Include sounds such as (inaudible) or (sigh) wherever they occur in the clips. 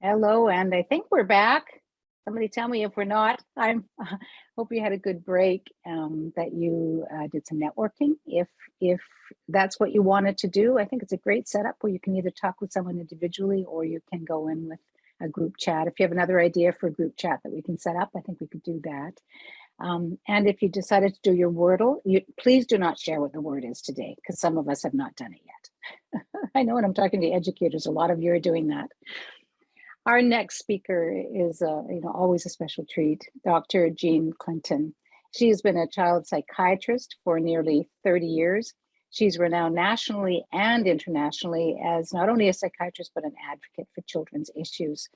Hello, and I think we're back. Somebody tell me if we're not. I'm (laughs) hope you had a good break, um, that you uh, did some networking. If if that's what you wanted to do, I think it's a great setup where you can either talk with someone individually or you can go in with a group chat. If you have another idea for a group chat that we can set up, I think we could do that. Um, and if you decided to do your Wordle, you, please do not share what the word is today, because some of us have not done it yet. (laughs) I know when I'm talking to educators, a lot of you are doing that. Our next speaker is uh, you know, always a special treat, Dr. Jean Clinton. She has been a child psychiatrist for nearly 30 years. She's renowned nationally and internationally as not only a psychiatrist, but an advocate for children's issues.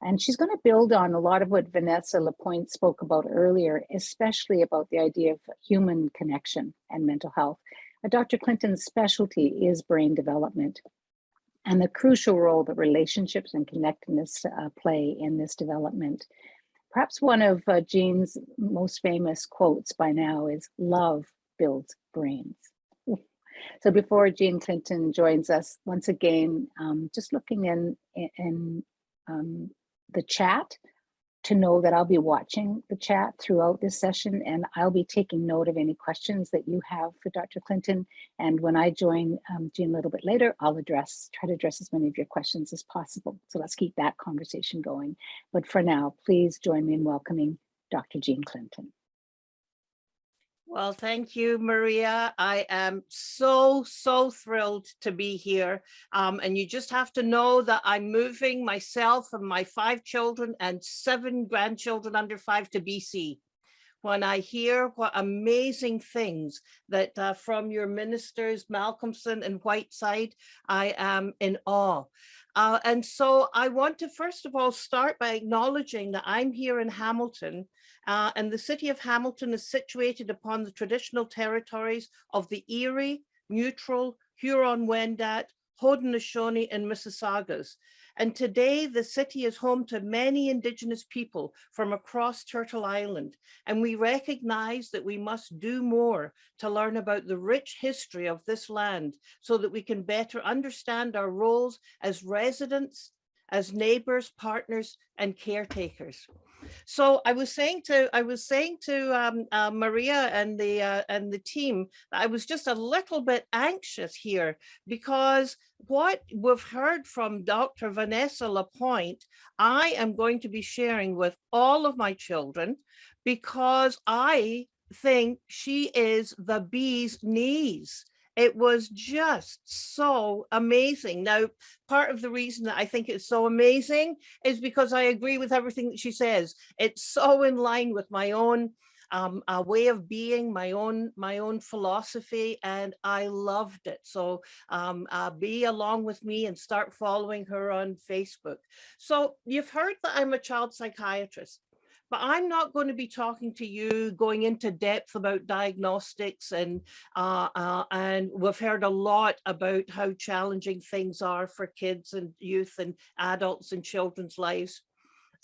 And she's going to build on a lot of what Vanessa Lapointe spoke about earlier, especially about the idea of human connection and mental health. Uh, Dr. Clinton's specialty is brain development and the crucial role that relationships and connectedness uh, play in this development. Perhaps one of uh, Jean's most famous quotes by now is love builds brains. So before Jean Clinton joins us, once again, um, just looking in, in, um, the chat to know that I'll be watching the chat throughout this session and I'll be taking note of any questions that you have for Dr. Clinton. And when I join um, Jean a little bit later, I'll address, try to address as many of your questions as possible. So let's keep that conversation going. But for now, please join me in welcoming Dr. Jean Clinton. Well, thank you, Maria. I am so, so thrilled to be here. Um, and you just have to know that I'm moving myself and my five children and seven grandchildren under five to BC. When I hear what amazing things that uh, from your ministers, Malcolmson and Whiteside, I am in awe. Uh, and so I want to first of all start by acknowledging that I'm here in Hamilton uh, and the city of Hamilton is situated upon the traditional territories of the Erie, Neutral, Huron-Wendat, Haudenosaunee and Mississaugas. And today the city is home to many indigenous people from across Turtle Island. And we recognize that we must do more to learn about the rich history of this land so that we can better understand our roles as residents, as neighbors, partners, and caretakers. So I was saying to I was saying to um, uh, Maria and the uh, and the team, I was just a little bit anxious here because what we've heard from Dr. Vanessa Lapointe, I am going to be sharing with all of my children because I think she is the bee's knees it was just so amazing. Now, part of the reason that I think it's so amazing is because I agree with everything that she says. It's so in line with my own um, a way of being, my own my own philosophy, and I loved it. So um, uh, be along with me and start following her on Facebook. So you've heard that I'm a child psychiatrist but I'm not going to be talking to you going into depth about diagnostics and uh, uh, and we've heard a lot about how challenging things are for kids and youth and adults and children's lives.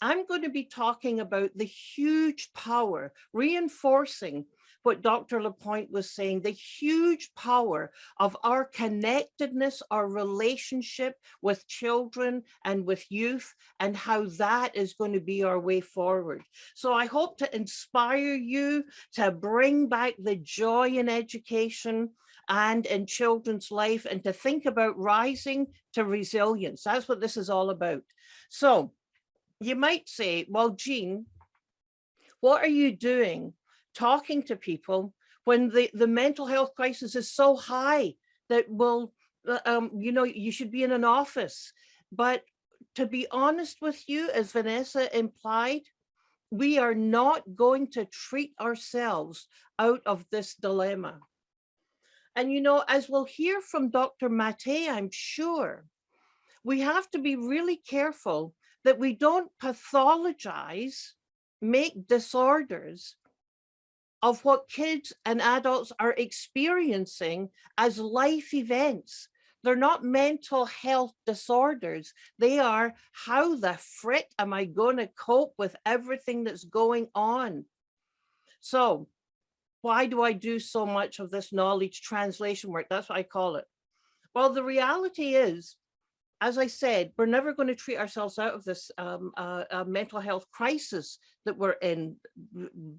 I'm going to be talking about the huge power, reinforcing what Dr. Lapointe was saying, the huge power of our connectedness, our relationship with children and with youth, and how that is going to be our way forward. So I hope to inspire you to bring back the joy in education and in children's life and to think about rising to resilience. That's what this is all about. So you might say, well, Jean, what are you doing talking to people when the, the mental health crisis is so high that will, uh, um, you know, you should be in an office. But to be honest with you, as Vanessa implied, we are not going to treat ourselves out of this dilemma. And, you know, as we'll hear from Dr. Mate, I'm sure, we have to be really careful that we don't pathologize, make disorders of what kids and adults are experiencing as life events. They're not mental health disorders. They are how the frick am I going to cope with everything that's going on? So why do I do so much of this knowledge translation work? That's what I call it. Well, the reality is as I said, we're never going to treat ourselves out of this um, uh, uh, mental health crisis that we're in.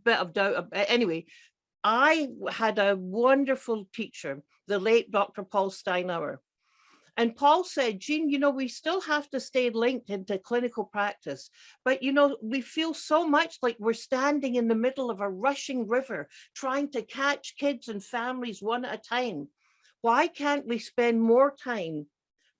Bit of doubt. Anyway, I had a wonderful teacher, the late Dr. Paul Steinhauer. And Paul said, Jean, you know, we still have to stay linked into clinical practice, but you know, we feel so much like we're standing in the middle of a rushing river, trying to catch kids and families one at a time. Why can't we spend more time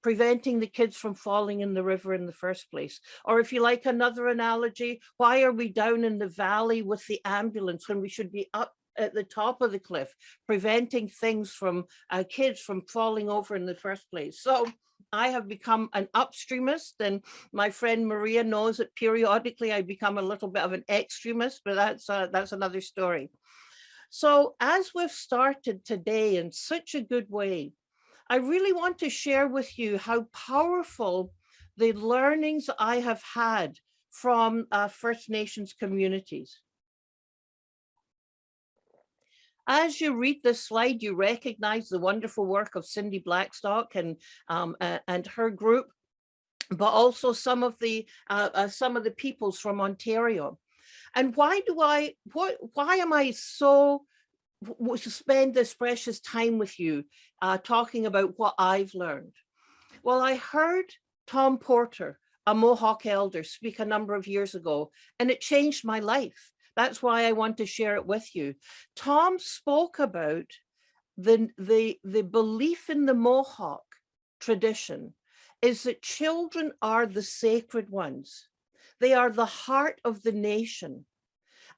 preventing the kids from falling in the river in the first place? Or if you like another analogy, why are we down in the valley with the ambulance when we should be up at the top of the cliff, preventing things from uh, kids from falling over in the first place? So I have become an upstreamist and my friend Maria knows that periodically I become a little bit of an extremist, but that's uh, that's another story. So as we've started today in such a good way, I really want to share with you how powerful the learnings I have had from uh, First Nations communities. As you read this slide, you recognize the wonderful work of Cindy Blackstock and, um, and her group, but also some of the uh, uh, some of the peoples from Ontario. And why do I, what, why am I so w- w- to spend this precious time with you uh, talking about what I've learned. Well, I heard Tom Porter, a Mohawk elder, speak a number of years ago, and it changed my life. That's why I want to share it with you. Tom spoke about the, the, the belief in the Mohawk tradition is that children are the sacred ones. They are the heart of the nation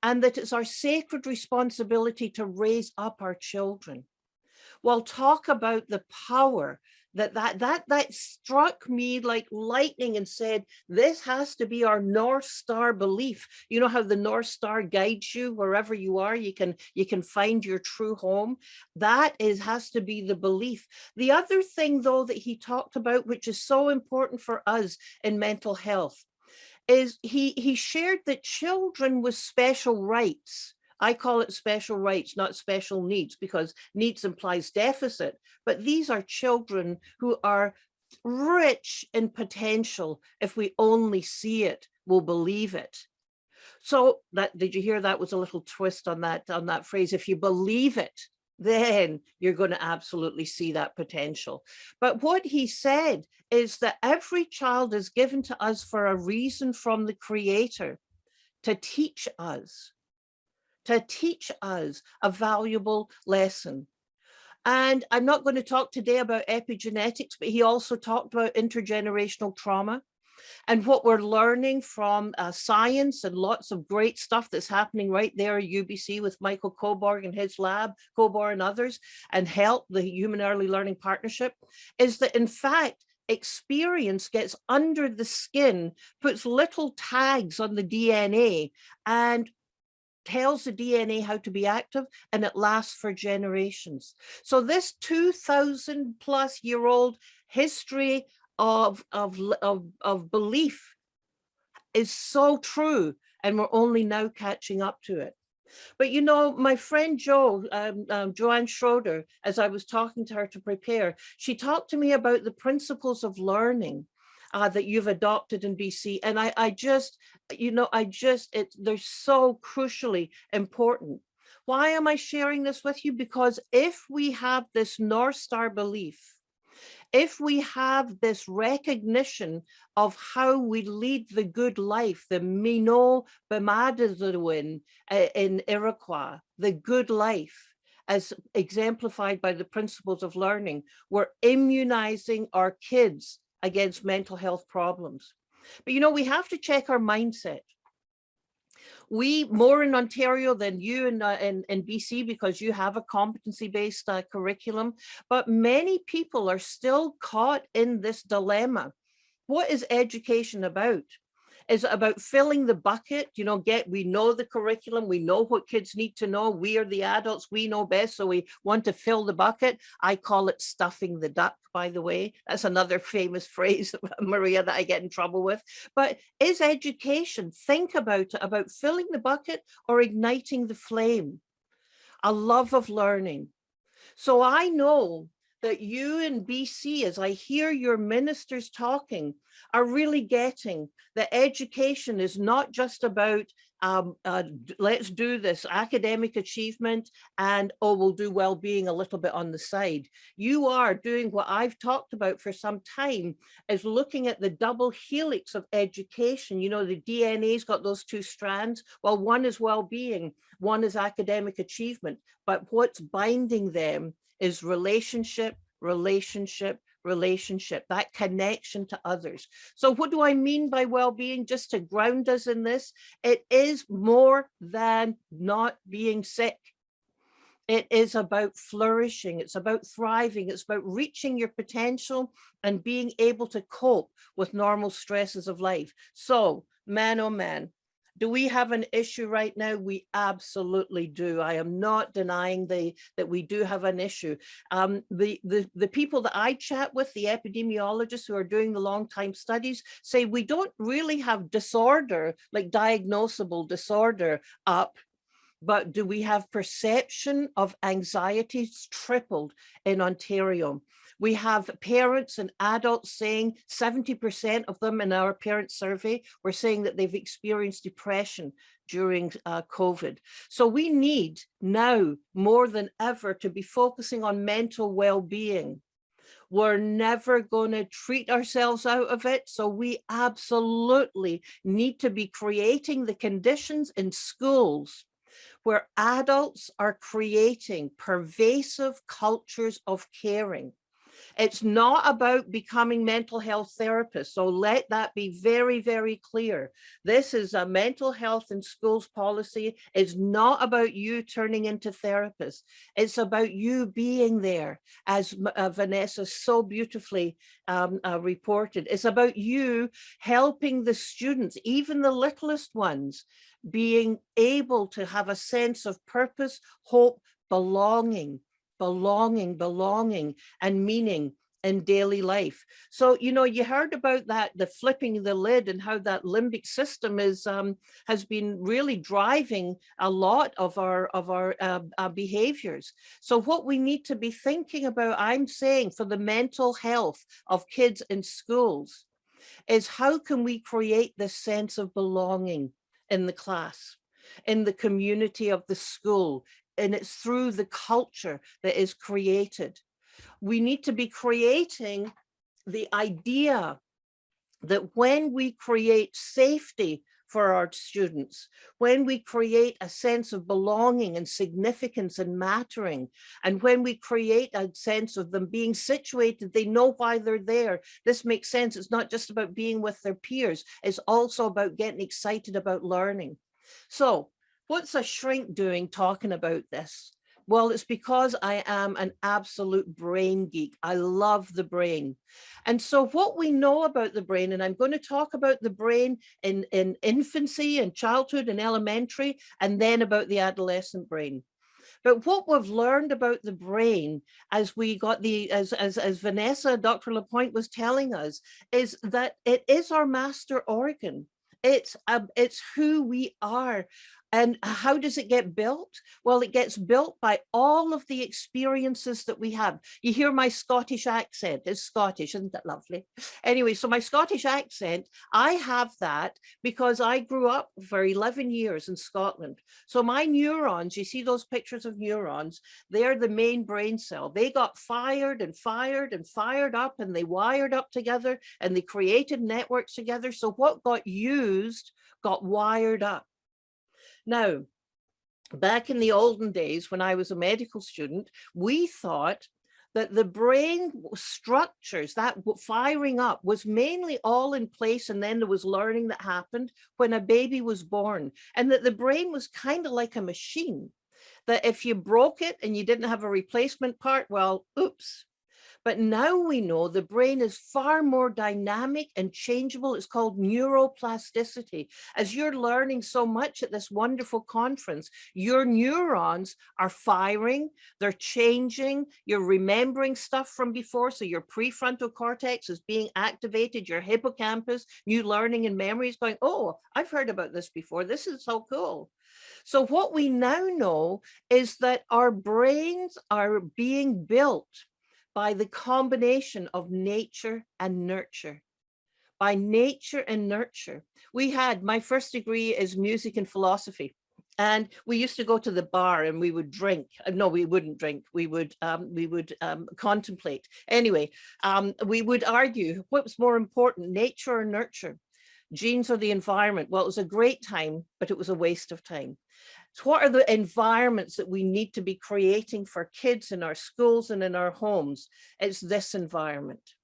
and that it's our sacred responsibility to raise up our children. Well, talk about the power that that that that struck me like lightning and said this has to be our north star belief. You know how the north star guides you wherever you are? You can you can find your true home. That is has to be the belief. The other thing though that he talked about which is so important for us in mental health is he he shared that children with special rights I call it special rights, not special needs, because needs implies deficit, but these are children who are rich in potential. If we only see it, we'll believe it. So that did you hear that was a little twist on that on that phrase? If you believe it, then you're going to absolutely see that potential. But what he said is that every child is given to us for a reason from the creator to teach us to teach us a valuable lesson. And I'm not going to talk today about epigenetics, but he also talked about intergenerational trauma and what we're learning from uh, science and lots of great stuff that's happening right there at UBC with Michael Kobor and his lab, Kobor and others, and HELP, the Human Early Learning Partnership, is that in fact, experience gets under the skin, puts little tags on the DNA and tells the DNA how to be active and it lasts for generations. So this 2000 plus year old history of, of, of, of belief is so true and we're only now catching up to it. But you know, my friend Jo, um, um, Joanne Schroeder, as I was talking to her to prepare, she talked to me about the principles of learning uh, that you've adopted in BC. And I, I just, you know, I just, it, they're so crucially important. Why am I sharing this with you? Because if we have this North Star belief, if we have this recognition of how we lead the good life, the Mino Bimaadiziwin uh, in Iroquois, the good life, as exemplified by the principles of learning, we're immunizing our kids against mental health problems. But you know, we have to check our mindset. We more in Ontario than you in, uh, in, in BC because you have a competency-based uh, curriculum, but many people are still caught in this dilemma. What is education about? Is about filling the bucket? You know, get we know the curriculum, we know what kids need to know. We are the adults, we know best, so we want to fill the bucket. I call it stuffing the duck, by the way. That's another (laughs) famous phrase, (laughs) Maria, that I get in trouble with. But is education, think about it, about filling the bucket or igniting the flame? A love of learning. So I know that you in BC, as I hear your ministers talking, are really getting that education is not just about um, uh, let's do this academic achievement and oh, we'll do well-being a little bit on the side. You are doing what I've talked about for some time is looking at the double helix of education. You know, the DNA's got those two strands. Well, one is well-being, one is academic achievement, but what's binding them is relationship, relationship, relationship, that connection to others. So what do I mean by well-being? Just to ground us in this, it is more than not being sick. It is about flourishing. It's about thriving. It's about reaching your potential and being able to cope with normal stresses of life. So man, oh man, do we have an issue right now? We absolutely do. I am not denying the that we do have an issue. Um, the, the, the people that I chat with, the epidemiologists who are doing the long time studies say we don't really have disorder, like diagnosable disorder up but do we have perception of anxieties tripled in Ontario? We have parents and adults saying 70% of them in our parent survey were saying that they've experienced depression during uh, COVID. So we need now more than ever to be focusing on mental well-being. We're never going to treat ourselves out of it. So we absolutely need to be creating the conditions in schools where adults are creating pervasive cultures of caring. It's not about becoming mental health therapists. So let that be very, very clear. This is a mental health in schools policy. It's not about you turning into therapists. It's about you being there, as uh, Vanessa so beautifully um, uh, reported. It's about you helping the students, even the littlest ones, being able to have a sense of purpose, hope, belonging, belonging, belonging, and meaning in daily life. So, you know, you heard about that, the flipping the lid and how that limbic system is um, has been really driving a lot of our of our uh, uh, behaviors. So what we need to be thinking about, I'm saying for the mental health of kids in schools, is how can we create this sense of belonging in the class, in the community of the school, and it's through the culture that is created. We need to be creating the idea that when we create safety for our students, when we create a sense of belonging and significance and mattering, and when we create a sense of them being situated, they know why they're there. This makes sense. It's not just about being with their peers. It's also about getting excited about learning. So what's a shrink doing talking about this? Well, it's because I am an absolute brain geek. I love the brain. And so what we know about the brain, and I'm going to talk about the brain in, in infancy and childhood and elementary, and then about the adolescent brain. But what we've learned about the brain as we got the, as, as, as Vanessa, Dr. Lapointe was telling us, is that it is our master organ. It's, um, it's who we are. And how does it get built? Well, it gets built by all of the experiences that we have. You hear my Scottish accent, it's Scottish, isn't that lovely? Anyway, so my Scottish accent, I have that because I grew up for 11 years in Scotland. So my neurons, you see those pictures of neurons, they're the main brain cell. They got fired and fired and fired up and they wired up together and they created networks together. So what got used got wired up. Now, back in the olden days when I was a medical student, we thought that the brain structures, that firing up was mainly all in place and then there was learning that happened when a baby was born and that the brain was kind of like a machine that if you broke it and you didn't have a replacement part, well, oops, but now we know the brain is far more dynamic and changeable. It's called neuroplasticity. As you're learning so much at this wonderful conference, your neurons are firing, they're changing, you're remembering stuff from before. So your prefrontal cortex is being activated, your hippocampus, new learning and memories going, oh, I've heard about this before. This is so cool. So what we now know is that our brains are being built by the combination of nature and nurture. By nature and nurture. We had, my first degree is music and philosophy. And we used to go to the bar and we would drink. Uh, No, we wouldn't drink. We would um, we would um, contemplate. Anyway, um, we would argue what was more important, nature or nurture, genes or the environment. Well, it was a great time, but it was a waste of time. So what are the environments that we need to be creating for kids in our schools and in our homes? It's this environment.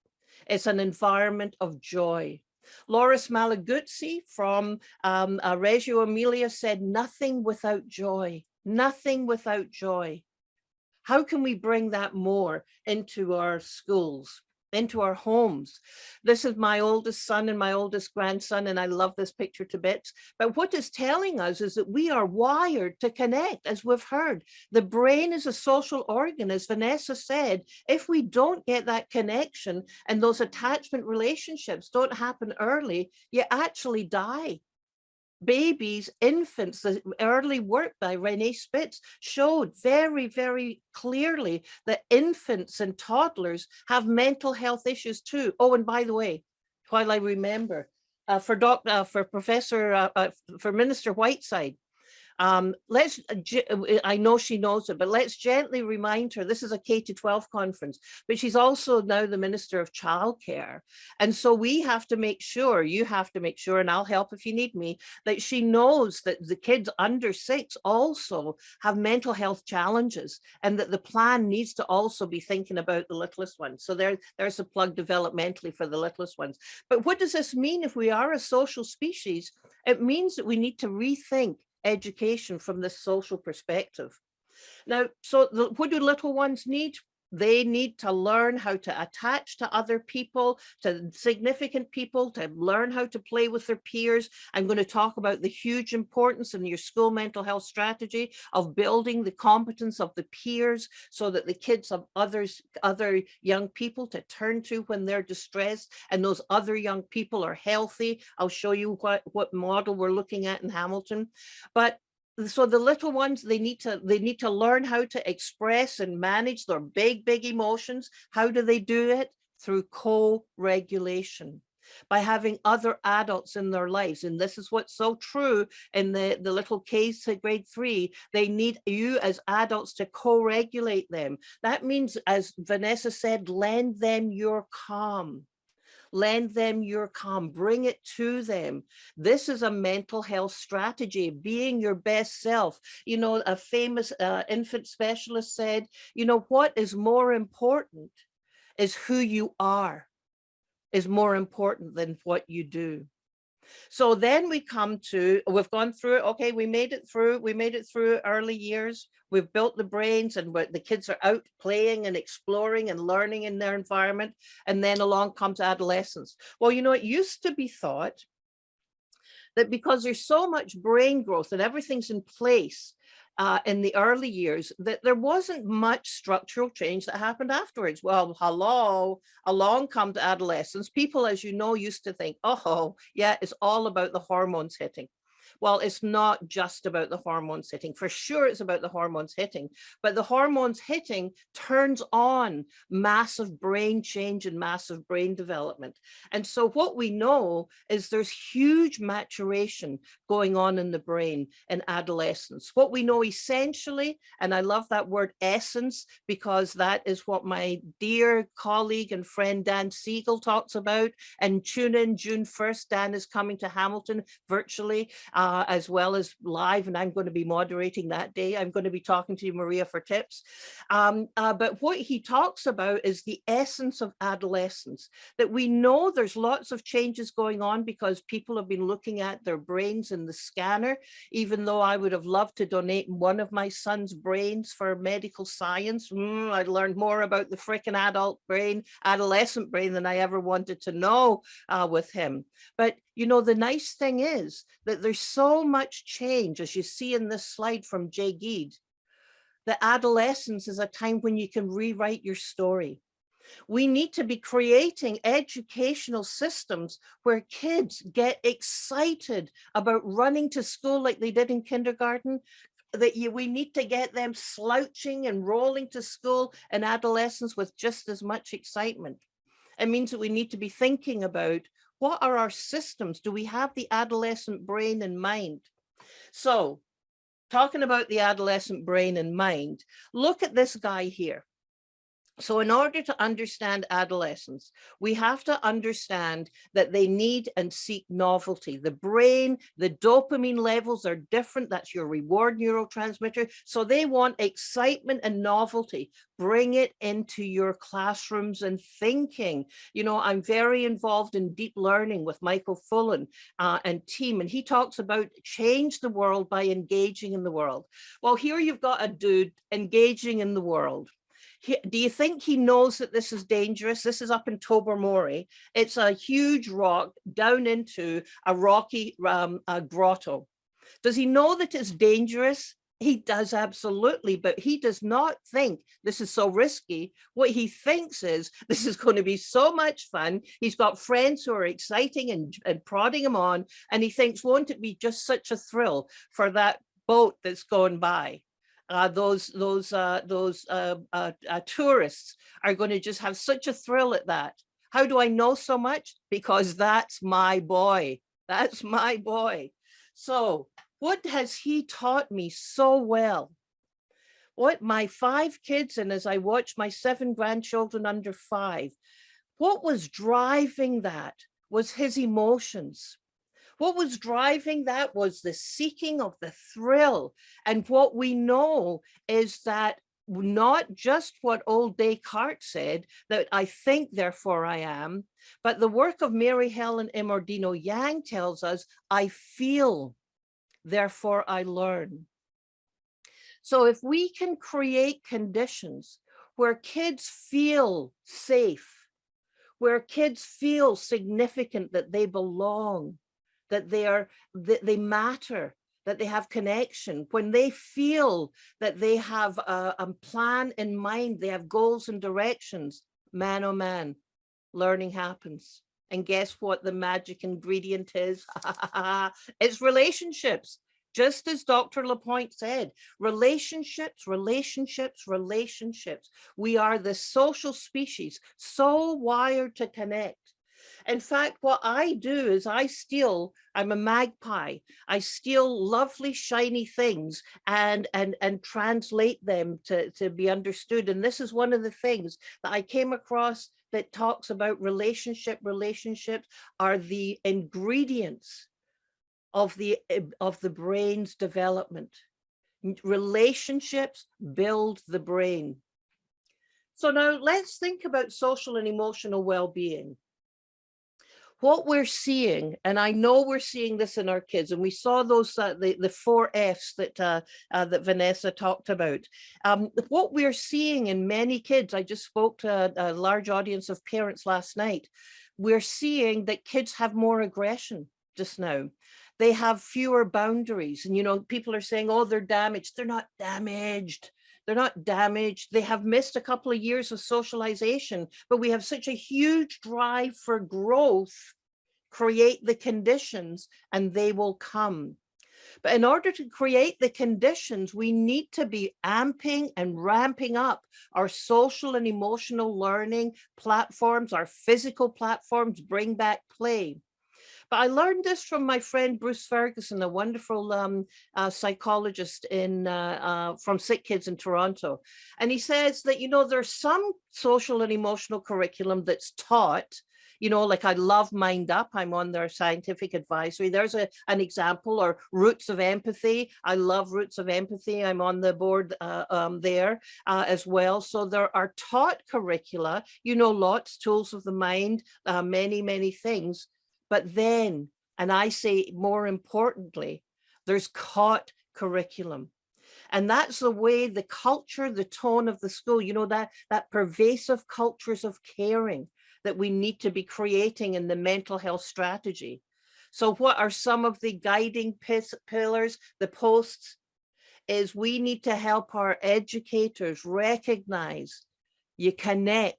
It's an environment of joy. Loris Malaguzzi from um, uh, Reggio Emilia said, nothing without joy, nothing without joy. How can we bring that more into our schools? Into our homes. This is my oldest son and my oldest grandson, and I love this picture to bits. But what it's telling us is that we are wired to connect, as we've heard. The brain is a social organ, as Vanessa said. If we don't get that connection and those attachment relationships don't happen early, you actually die babies, infants, the early work by Renee Spitz showed very, very clearly that infants and toddlers have mental health issues too. Oh, and by the way, while I remember, uh, for doc, uh, for Professor, uh, uh, for Minister Whiteside, um, let's, uh, uh, I know she knows it, but let's gently remind her, this is a K to 12 conference, but she's also now the Minister of Childcare. And so we have to make sure, you have to make sure, and I'll help if you need me, that she knows that the kids under six also have mental health challenges and that the plan needs to also be thinking about the littlest ones. So there, there's a plug developmentally for the littlest ones. But what does this mean if we are a social species? It means that we need to rethink education from this social perspective. Now, so the, what do little ones need? They need to learn how to attach to other people, to significant people, to learn how to play with their peers. I'm going to talk about the huge importance in your school mental health strategy of building the competence of the peers so that the kids have others, other young people to turn to when they're distressed and those other young people are healthy. I'll show you what, what model we're looking at in Hamilton. But so the little ones they need to they need to learn how to express and manage their big big emotions. How do they do it? Through co-regulation. By having other adults in their lives and this is what's so true in the the little case to grade three. They need you as adults to co-regulate them. That means as vanessa said lend them your calm lend them your calm, bring it to them. This is a mental health strategy, being your best self. You know, a famous uh, infant specialist said, you know, what is more important is who you are, is more important than what you do. So then we come to, we've gone through, okay, we made it through, we made it through early years. We've built the brains and the kids are out playing and exploring and learning in their environment. And then along comes adolescence. Well, you know, it used to be thought that because there's so much brain growth and everything's in place, uh, in the early years that there wasn't much structural change that happened afterwards. Well, hello, along come to adolescence. People, as you know, used to think, oh, yeah, it's all about the hormones hitting. Well, it's not just about the hormones hitting. For sure, it's about the hormones hitting, but the hormones hitting turns on massive brain change and massive brain development. And so what we know is there's huge maturation going on in the brain in adolescence. What we know essentially, and I love that word essence, because that is what my dear colleague and friend Dan Siegel talks about. And tune in June 1st, Dan is coming to Hamilton virtually. Uh, uh, as well as live, and I'm going to be moderating that day. I'm going to be talking to you, Maria, for tips. Um, uh, but what he talks about is the essence of adolescence, that we know there's lots of changes going on because people have been looking at their brains in the scanner, even though I would have loved to donate one of my son's brains for medical science. Mm, I learned more about the freaking adult brain, adolescent brain than I ever wanted to know uh, with him. But you know, the nice thing is that there's so much change, as you see in this slide from Jay Giedd, that adolescence is a time when you can rewrite your story. We need to be creating educational systems where kids get excited about running to school like they did in kindergarten, that you, we need to get them slouching and rolling to school in adolescence with just as much excitement. It means that we need to be thinking about what are our systems? Do we have the adolescent brain in mind? So talking about the adolescent brain and mind, look at this guy here. So in order to understand adolescence, we have to understand that they need and seek novelty. The brain, the dopamine levels are different. That's your reward neurotransmitter. So they want excitement and novelty. Bring it into your classrooms and thinking. You know, I'm very involved in deep learning with Michael Fullan uh, and team, and he talks about change the world by engaging in the world. Well, here you've got a dude engaging in the world he, do you think he knows that this is dangerous? This is up in Tobermory. It's a huge rock down into a rocky um, a grotto. Does he know that it's dangerous? He does absolutely, but he does not think this is so risky. What he thinks is this is going to be so much fun. He's got friends who are exciting and, and prodding him on. And he thinks, won't it be just such a thrill for that boat that's going by? Uh, those those uh, those uh, uh, uh, tourists are going to just have such a thrill at that. How do I know so much? Because that's my boy. That's my boy. So what has he taught me so well? What my five kids and as I watch my seven grandchildren under five, what was driving that was his emotions. What was driving that was the seeking of the thrill. And what we know is that not just what old Descartes said, that I think, therefore I am, but the work of Mary Helen Immordino Yang tells us, I feel, therefore I learn. So if we can create conditions where kids feel safe, where kids feel significant, that they belong, that they are that they matter that they have connection when they feel that they have a, a, plan in mind they have goals and directions man oh man learning happens and guess what the magic ingredient is (laughs) it's relationships just as Dr. Lapointe said, relationships, relationships, relationships. We are the social species, so wired to connect in fact, what I do is I steal, I'm a magpie. I steal lovely shiny things and, and, and translate them to, to be understood. And this is one of the things that I came across that talks about relationship. Relationships are the ingredients of the, of the brain's development. Relationships build the brain. So now let's think about social and emotional well-being what we're seeing, and I know we're seeing this in our kids, and we saw those uh, the the four Fs that uh, uh, that Vanessa talked about. Um, what we're seeing in many kids, I just spoke to a, a large audience of parents last night. We're seeing that kids have more aggression just now they have fewer boundaries and you know people are saying oh they're damaged they're not damaged they're not damaged. They have missed a couple of years of socialization, but we have such a huge drive for growth, create the conditions and they will come. But in order to create the conditions, we need to be amping and ramping up our social and emotional learning platforms, our physical platforms, bring back play. But I learned this from my friend Bruce Ferguson, a wonderful um, uh, psychologist in uh, uh, from Sick Kids in Toronto. And he says that, you know, there's some social and emotional curriculum that's taught you know, like I love Mind Up, I'm on their scientific advisory. There's a, an example or Roots of Empathy. I love Roots of Empathy. I'm on the board uh, um, there uh, as well. So there are taught curricula, you know, lots, tools of the mind, uh, many, many things. But then, and I say more importantly, there's caught curriculum. And that's the way the culture, the tone of the school, you know, that, that pervasive cultures of caring that we need to be creating in the mental health strategy. So what are some of the guiding pillars, the posts, is we need to help our educators recognize you connect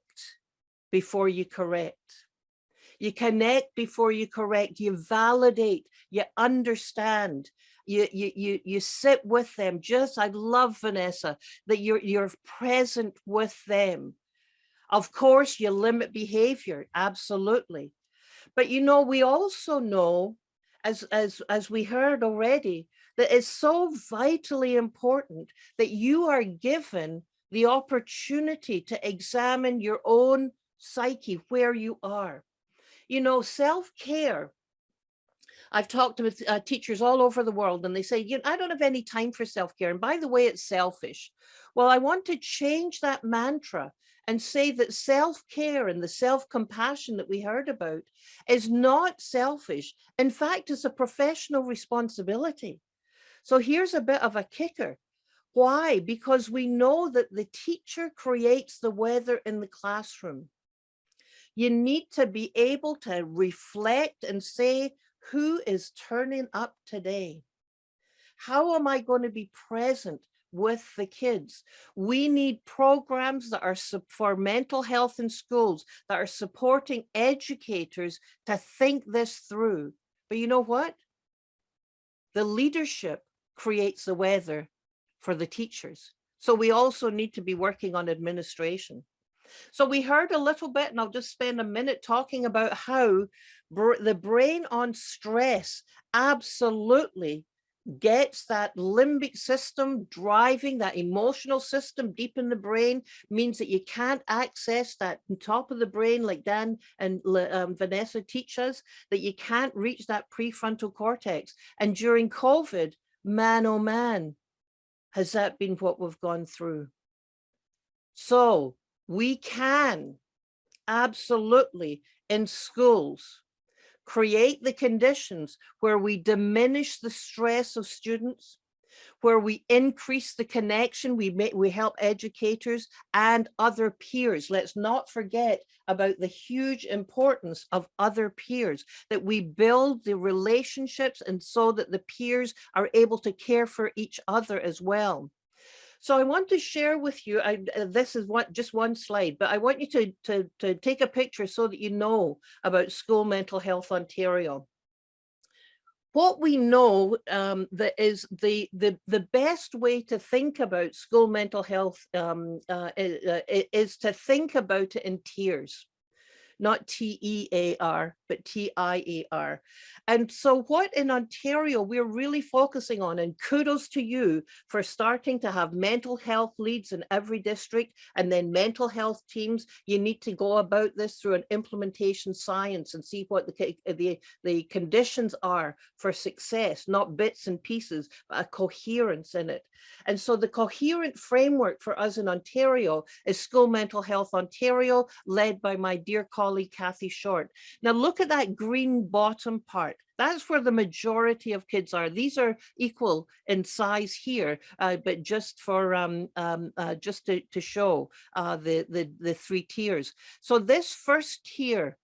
before you correct. You connect before you correct, you validate, you understand, you, you, you, you sit with them. Just, I love Vanessa, that you're, you're present with them. Of course, you limit behavior, absolutely. But you know, we also know, as, as, as we heard already, that it's so vitally important that you are given the opportunity to examine your own psyche, where you are. You know, self-care I've talked with uh, teachers all over the world and they say, you know, I don't have any time for self-care. And by the way, it's selfish. Well, I want to change that mantra and say that self-care and the self-compassion that we heard about is not selfish. In fact, it's a professional responsibility. So here's a bit of a kicker. Why? Because we know that the teacher creates the weather in the classroom. You need to be able to reflect and say, who is turning up today? How am I going to be present with the kids? We need programs that are for mental health in schools that are supporting educators to think this through. But you know what? The leadership creates the weather for the teachers. So we also need to be working on administration. So we heard a little bit, and I'll just spend a minute talking about how br the brain on stress absolutely gets that limbic system driving that emotional system deep in the brain means that you can't access that top of the brain like Dan and um, Vanessa teach us that you can't reach that prefrontal cortex. And during COVID man oh man has that been what we've gone through. So we can absolutely in schools create the conditions where we diminish the stress of students where we increase the connection, we make, we help educators and other peers. Let's not forget about the huge importance of other peers, that we build the relationships and so that the peers are able to care for each other as well. So I want to share with you, I, uh, this is what just one slide, but I want you to, to, to take a picture so that you know about School Mental Health Ontario. What we know um, that is the, the, the best way to think about school mental health um, uh, uh is to think about it in tiers not T-E-A-R, but T-I-A-R. And so what in Ontario we're really focusing on, and kudos to you for starting to have mental health leads in every district and then mental health teams. You need to go about this through an implementation science and see what the, the, the conditions are for success, not bits and pieces, but a coherence in it. And so the coherent framework for us in Ontario is School Mental Health Ontario, led by my dear colleague, Kathy Short. Now look at that green bottom part. That's where the majority of kids are. These are equal in size here, uh, but just for um, um, uh, just to, to show uh, the, the, the three tiers. So this first tier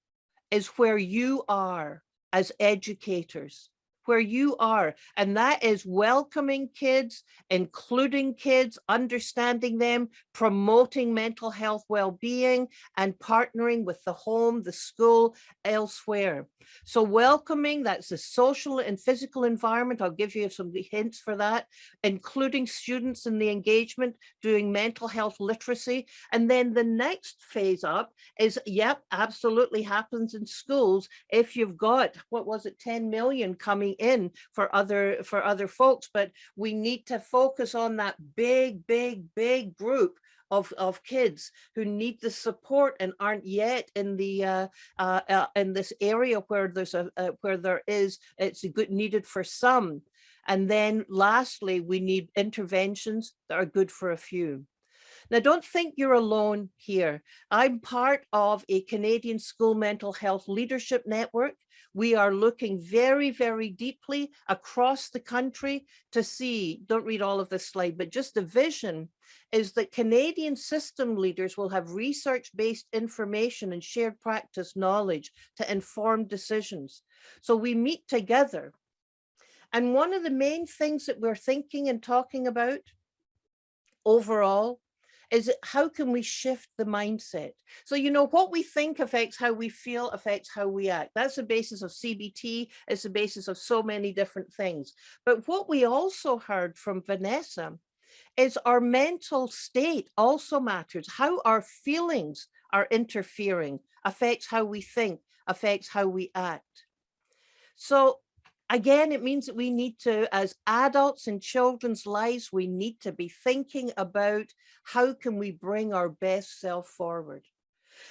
is where you are as educators where you are. And that is welcoming kids, including kids, understanding them, promoting mental health well-being, and partnering with the home, the school, elsewhere. So welcoming, that's the social and physical environment. I'll give you some hints for that, including students in the engagement, doing mental health literacy. And then the next phase up is, yep, absolutely happens in schools. If you've got, what was it, 10 million coming in for other for other folks, but we need to focus on that big, big, big group of, of kids who need the support and aren't yet in the uh, uh, uh, in this area where there's a uh, where there is it's good needed for some. And then lastly, we need interventions that are good for a few. Now, don't think you're alone here. I'm part of a Canadian School Mental Health Leadership Network. We are looking very, very deeply across the country to see, don't read all of this slide, but just the vision is that Canadian system leaders will have research-based information and shared practice knowledge to inform decisions. So we meet together. And one of the main things that we're thinking and talking about overall is how can we shift the mindset? So, you know, what we think affects how we feel, affects how we act. That's the basis of CBT, it's the basis of so many different things. But what we also heard from Vanessa is our mental state also matters. How our feelings are interfering affects how we think, affects how we act. So again, it means that we need to, as adults in children's lives, we need to be thinking about how can we bring our best self forward.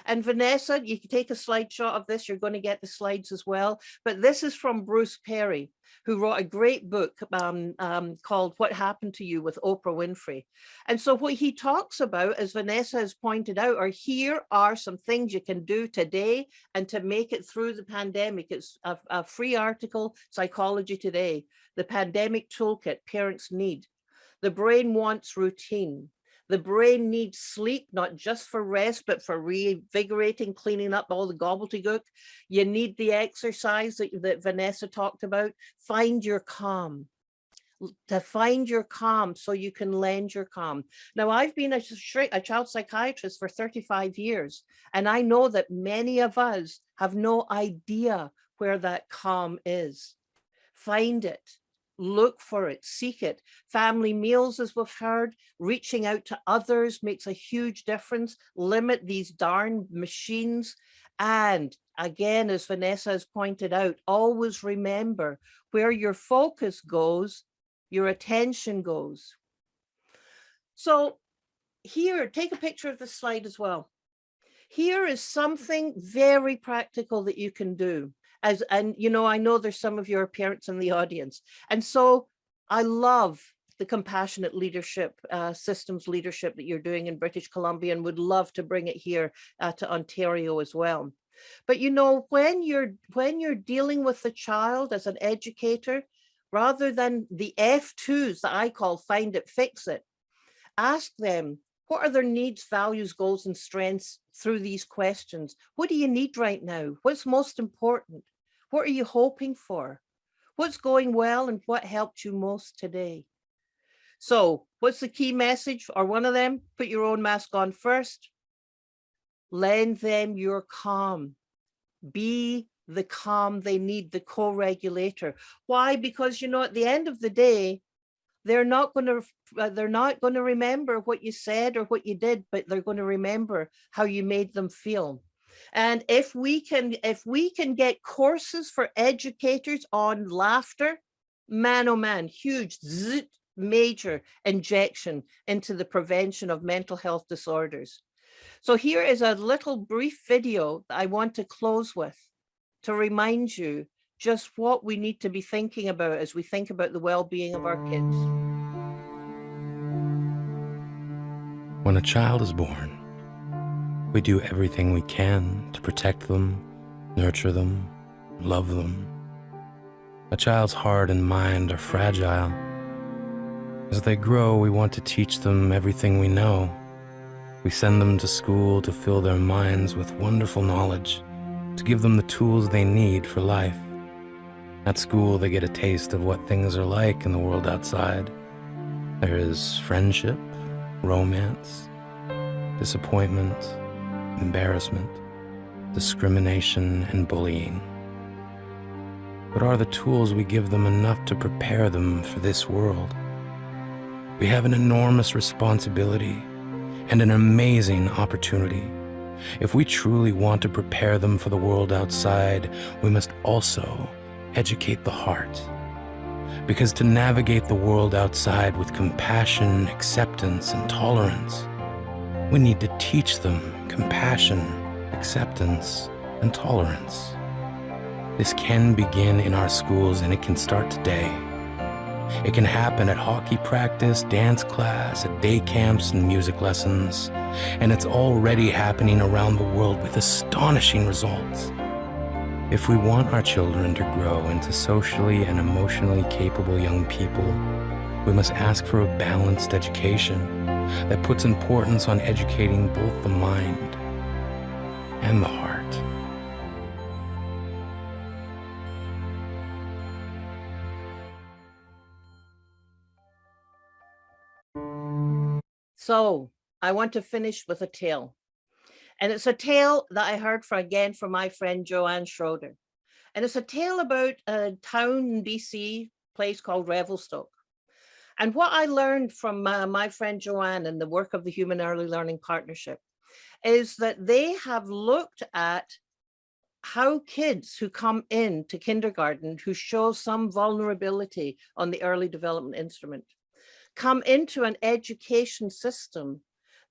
And Vanessa, you can take a slide shot of this. You're going to get the slides as well. But this is from Bruce Perry, who wrote a great book um, um, called What Happened to You with Oprah Winfrey. And so what he talks about, as Vanessa has pointed out, are here are some things you can do today and to make it through the pandemic. It's a, a free article, Psychology Today, the pandemic toolkit parents need. The brain wants routine. The brain needs sleep, not just for rest, but for reinvigorating, cleaning up all the gobbledygook. You need the exercise that, that Vanessa talked about. Find your calm to find your calm so you can lend your calm. Now, I've been a, a child psychiatrist for 35 years, and I know that many of us have no idea where that calm is. Find it, look for it, seek it. Family meals, as we've heard, reaching out to others makes a huge difference. Limit these darn machines. And again, as Vanessa has pointed out, always remember where your focus goes, your attention goes. So here, take a picture of the slide as well. Here is something very practical that you can do as and you know i know there's some of your parents in the audience and so i love the compassionate leadership uh, systems leadership that you're doing in british columbia and would love to bring it here uh, to ontario as well but you know when you're when you're dealing with the child as an educator rather than the f2s that i call find it fix it ask them what are their needs, values, goals, and strengths through these questions? What do you need right now? What's most important? What are you hoping for? What's going well and what helped you most today? So what's the key message or one of them? Put your own mask on first. Lend them your calm. Be the calm they need, the co-regulator. Why? Because, you know, at the end of the day, they're not going to uh, they're not going to remember what you said or what you did, but they're going to remember how you made them feel. And if we can, if we can get courses for educators on laughter, man, oh man, huge, major injection into the prevention of mental health disorders. So here is a little brief video that I want to close with to remind you just what we need to be thinking about as we think about the well-being of our kids. When a child is born, we do everything we can to protect them, nurture them, love them. A child's heart and mind are fragile. As they grow, we want to teach them everything we know. We send them to school to fill their minds with wonderful knowledge, to give them the tools they need for life. At school, they get a taste of what things are like in the world outside. There is friendship, romance, disappointment, embarrassment, discrimination, and bullying. But are the tools we give them enough to prepare them for this world? We have an enormous responsibility and an amazing opportunity. If we truly want to prepare them for the world outside, we must also educate the heart. Because to navigate the world outside with compassion, acceptance, and tolerance, we need to teach them compassion, acceptance, and tolerance. This can begin in our schools and it can start today. It can happen at hockey practice, dance class, at day camps, and music lessons. And it's already happening around the world with astonishing results. If we want our children to grow into socially and emotionally capable young people, we must ask for a balanced education that puts importance on educating both the mind and the heart. So I want to finish with a tale. And it's a tale that I heard from again from my friend Joanne Schroeder. And it's a tale about a town in BC, place called Revelstoke. And what I learned from my friend Joanne and the work of the Human Early Learning Partnership is that they have looked at how kids who come in to kindergarten who show some vulnerability on the early development instrument come into an education system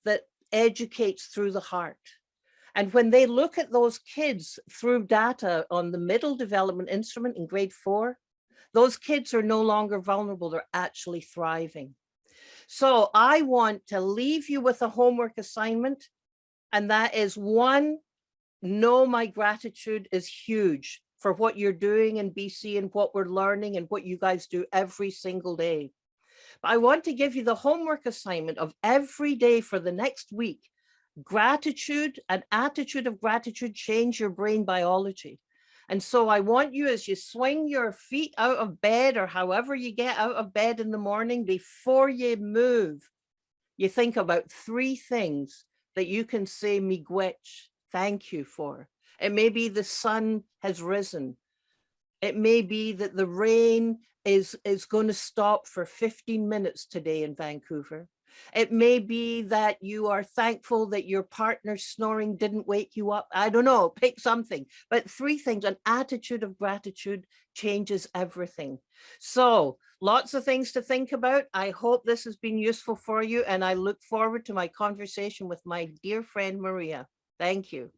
that educates through the heart. And when they look at those kids through data on the middle development instrument in grade four, those kids are no longer vulnerable, they're actually thriving. So I want to leave you with a homework assignment, and that is one, know my gratitude is huge for what you're doing in BC and what we're learning and what you guys do every single day. But I want to give you the homework assignment of every day for the next week. Gratitude, an attitude of gratitude, change your brain biology. And so I want you as you swing your feet out of bed or however you get out of bed in the morning, before you move, you think about three things that you can say miigwech, thank you for. It may be the sun has risen. It may be that the rain is, is going to stop for 15 minutes today in Vancouver. It may be that you are thankful that your partner's snoring didn't wake you up. I don't know, pick something. But three things, an attitude of gratitude changes everything. So lots of things to think about. I hope this has been useful for you and I look forward to my conversation with my dear friend Maria. Thank you.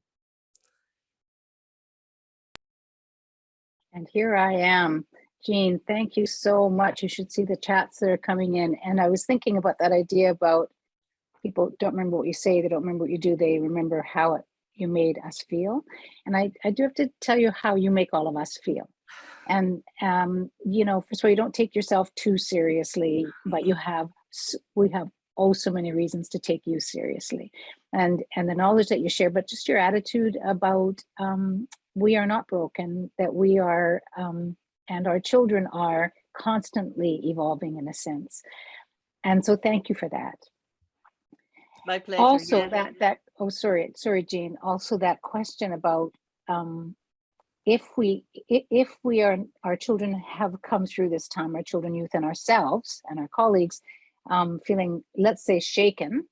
And here I am. Jean, thank you so much. You should see the chats that are coming in. And I was thinking about that idea about people don't remember what you say, they don't remember what you do, they remember how it, you made us feel. And I, I do have to tell you how you make all of us feel. And, um, you know, first of all, you don't take yourself too seriously, but you have, we have oh so many reasons to take you seriously. And, and the knowledge that you share, but just your attitude about um, we are not broken, that we are, um, and our children are constantly evolving in a sense. And so thank you for that. My pleasure. Also yeah. that, that, oh, sorry, sorry, Jean, also that question about um, if we, if we are, our children have come through this time, our children, youth and ourselves and our colleagues um, feeling, let's say shaken,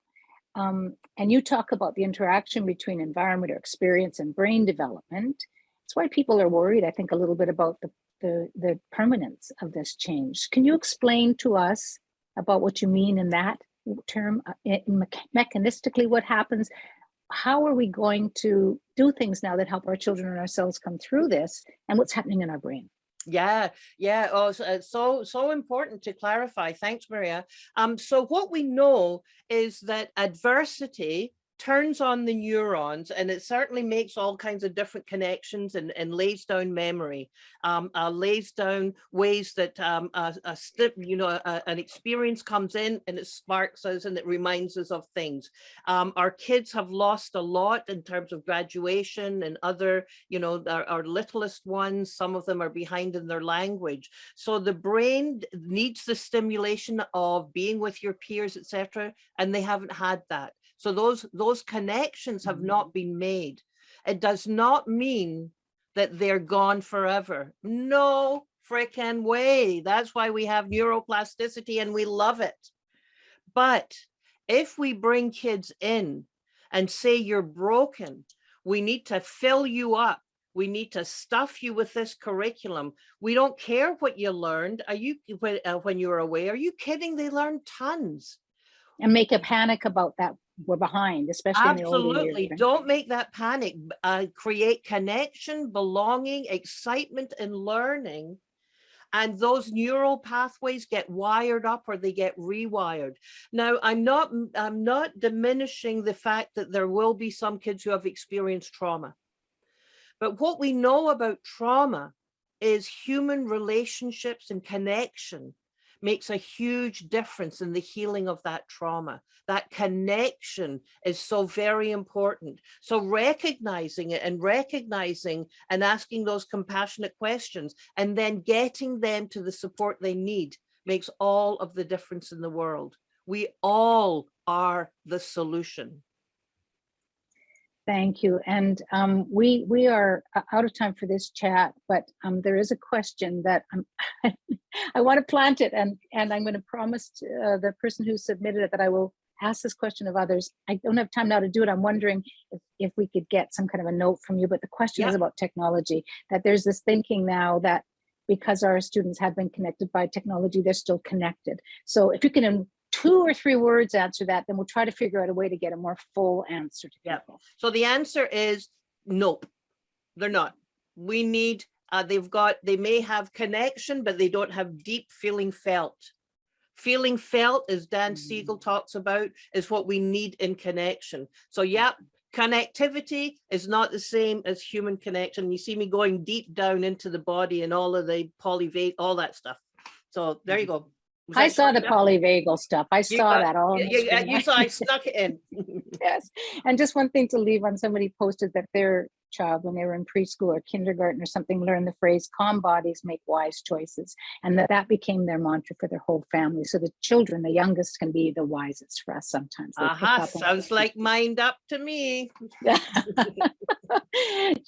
um, and you talk about the interaction between environment or experience and brain development. That's why people are worried, I think, a little bit about the, the, the permanence of this change. Can you explain to us about what you mean in that term, uh, in mecha- mechanistically what happens? How are we going to do things now that help our children and ourselves come through this and what's happening in our brain? Yeah, yeah. Oh, so so important to clarify. Thanks, Maria. Um, so what we know is that adversity turns on the neurons and it certainly makes all kinds of different connections and, and lays down memory, um, uh, lays down ways that um, a, a you know, a, an experience comes in and it sparks us and it reminds us of things. Um, our kids have lost a lot in terms of graduation and other, you know, our, our littlest ones, some of them are behind in their language. So the brain needs the stimulation of being with your peers, etc. And they haven't had that. So those, those connections have not been made. It does not mean that they're gone forever. No freaking way. That's why we have neuroplasticity and we love it. But if we bring kids in and say you're broken, we need to fill you up. We need to stuff you with this curriculum. We don't care what you learned. Are you when, uh, when you were away? Are you kidding? They learned tons. And make a panic about that we're behind, especially in the years. Absolutely. Don't make that panic. Uh, create connection, belonging, excitement, and learning. And those neural pathways get wired up or they get rewired. Now, I'm not, I'm not diminishing the fact that there will be some kids who have experienced trauma. But what we know about trauma is human relationships and connection makes a huge difference in the healing of that trauma. That connection is so very important. So recognizing it and recognizing and asking those compassionate questions and then getting them to the support they need makes all of the difference in the world. We all are the solution. Thank you. And um, we we are out of time for this chat, but um, there is a question that (laughs) I want to plant it, and and I'm going to promise to, uh, the person who submitted it that I will ask this question of others. I don't have time now to do it. I'm wondering if, if we could get some kind of a note from you. But the question is about technology. That there's this thinking now that because our students have been connected by technology, they're still connected. So if you can two or three words answer that, then we'll try to figure out a way to get a more full answer to people. So the answer is nope, they're not. We need, uh, they've got, they may have connection, but they don't have deep feeling felt. Feeling felt, as Dan hmm. Siegel talks about, is what we need in connection. So hmm. yeah, connectivity is not the same as human connection. You see me going deep down into the body and all of the polyvate, all that stuff. So there you hmm. go. I saw the polyvagal stuff. I saw got- that all. Yeah, You, (laughs) you- saw I snuck it in. (laughs) (laughs) Yes. And just one thing to leave on, somebody posted that their child, when they were in preschool or kindergarten or something, learned the phrase calm bodies make wise choices. And that that became their mantra for their whole family. So the children, the youngest can be the wisest for us sometimes. They pick Aha, sounds like MindUP to me.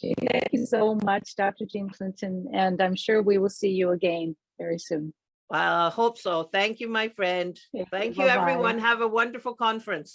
Thank you so much, Dr. Jean Clinton, and I'm sure we will see you again very soon. Well, I hope so. Thank you, my friend. Thank you, everyone. Have a wonderful conference.